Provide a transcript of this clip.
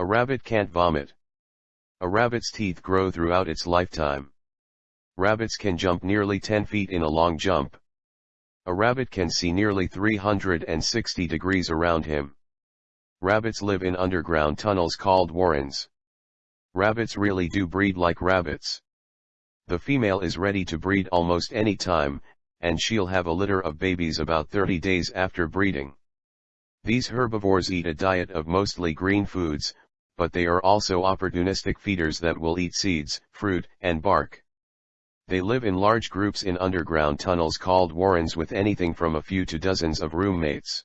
A rabbit can't vomit. A rabbit's teeth grow throughout its lifetime. Rabbits can jump nearly 10 feet in a long jump. A rabbit can see nearly 360 degrees around him. Rabbits live in underground tunnels called warrens. Rabbits really do breed like rabbits. The female is ready to breed almost any time, and she'll have a litter of babies about 30 days after breeding. These herbivores eat a diet of mostly green foods, but they are also opportunistic feeders that will eat seeds, fruit, and bark. They live in large groups in underground tunnels called warrens with anything from a few to dozens of roommates.